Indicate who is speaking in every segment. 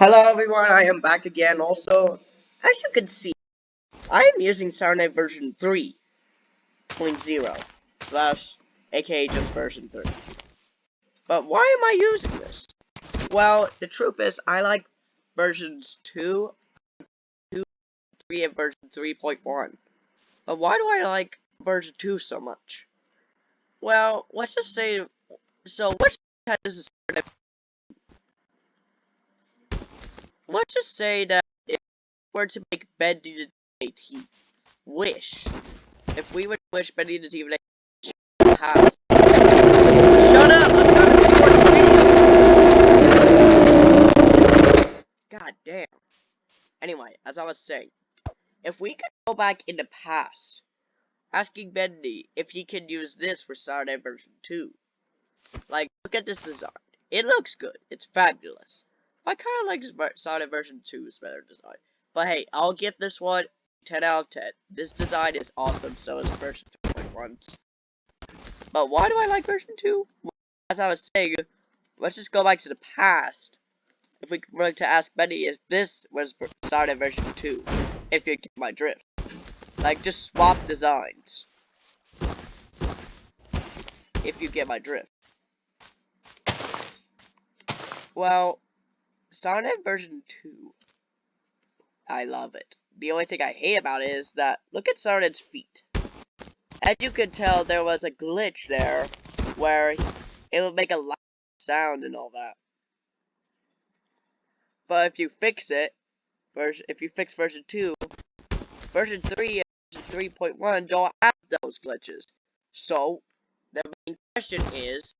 Speaker 1: Hello everyone, I am back again. Also, as you can see, I am using SourNet version 3.0 slash aka just version 3. But why am I using this? Well, the truth is, I like versions 2, 2 3, and version 3.1. But why do I like version 2 so much? Well, let's just say, so which is SourNet let's just say that if we were to make Bendy the 18 wish, if we would wish Bendy the has Shut up! I'm trying to record the video! God damn. Anyway, as I was saying, if we could go back in the past, asking Bendy if he can use this for Saturday version 2. Like, look at this design. It looks good. It's fabulous. I kind of like SourNet version 2's better design. But hey, I'll give this one 10 out of 10. This design is awesome, so is version 3.1. But why do I like version 2? As I was saying, let's just go back to the past. If we were to ask Benny if this was SourNet version 2, if you get my drift. Like, just swap designs. If you get my drift. Well, SourNet version 2. I love it. The only thing I hate about it is that, look at SourNet's feet. As you can tell, there was a glitch there, where it would make a loud sound and all that. But if you fix it, if you fix version 2, version 3 and 3.1 don't have those glitches. So, the main question is,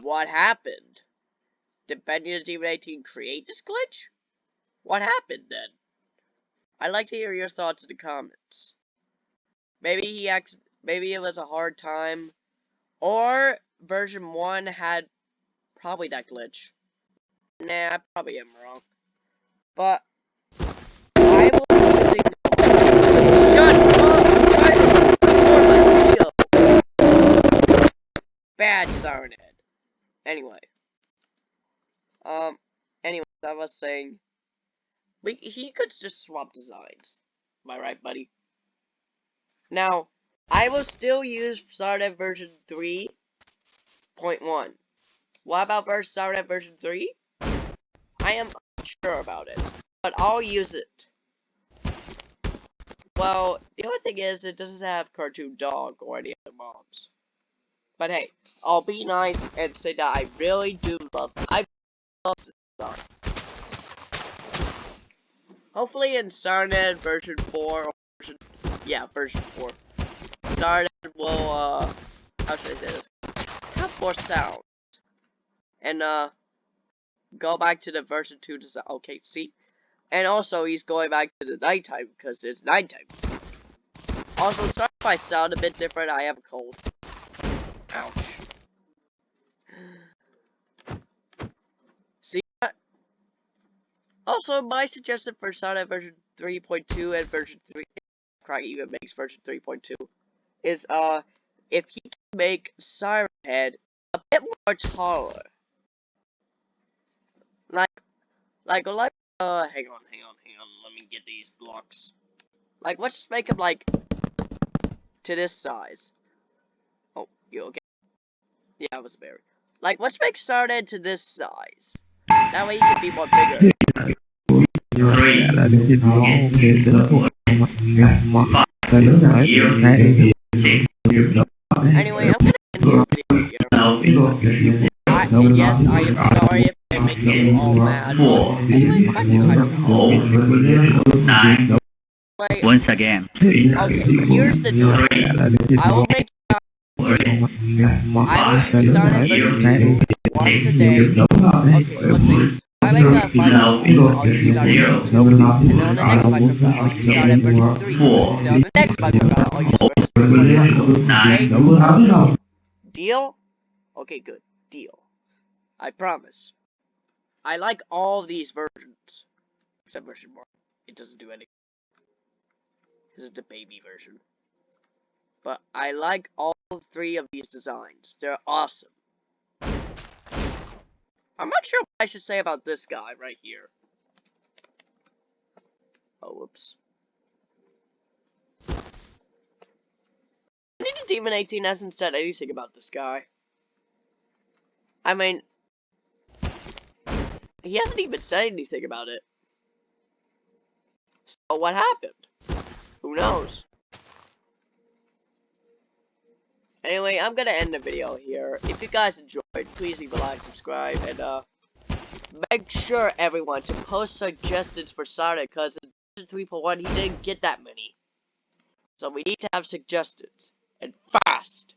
Speaker 1: what happened? 18 create this glitch? What happened then? I'd like to hear your thoughts in the comments. Maybe he acts maybe it was a hard time. Or version 1 had probably that glitch. Nah, I probably am wrong. But I will using Shut up! Bad SourNet. Anyway. Um, anyways, I was saying, we, he could just swap designs. Am I right, buddy? Now, I will still use SourNet version 3.1. What about SourNet version 3? I am unsure about it, but I'll use it. Well, the only thing is, it doesn't have Cartoon Dog or any other mobs. But hey, I'll be nice and say that I really do love. I Hopefully in SourNet version 4 or version yeah, version 4. SourNet will uh how should I say this? Have more sound. And uh go back to the version 2 design. Okay, see? And also he's going back to the nighttime because it's nighttime. Also, sorry if I sound a bit different, I have a cold. Also, my suggestion for SourNet version 3.2 and version 3, Craig even makes version 3.2, is, uh, if he can make Siren Head a bit more taller. Like, like, like, uh, hang on, hang on, hang on, let me get these blocks. Like, let's just make him, like, to this size. Oh, you okay? Yeah, I was buried. Like, let's make Siren Head to this size. That way he can be more bigger. Anyway, I'm gonna end this video. I, yes, I am sorry if I make you all mad. Anyways, back to
Speaker 2: Once again.
Speaker 1: Okay, here's the deal. I will make I. Okay, let's say I I'll use start at 2, and then the next version 3, and then the next version 3. Okay? Deal? Okay, good. Deal. I promise. I like all these versions. Except version 1. It doesn't do anything. This is the baby version. But I like all three of these designs. They're awesome. I'm not sure what I should say about this guy right here. Oh, whoops. Ninja Demon 18 hasn't said anything about this guy. I mean, he hasn't even said anything about it. So what happened? Who knows? Anyway, I'm gonna end the video here. If you guys enjoyed, please leave a like, subscribe, and uh, make sure everyone to post suggestions for Sonic, because in 3.1 he didn't get that many. So we need to have suggestions, and fast.